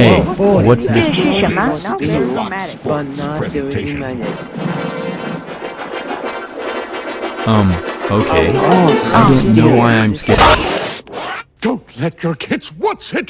Hey, what's this? Um, okay. I don't know why I'm scared. Don't let your kids watch it.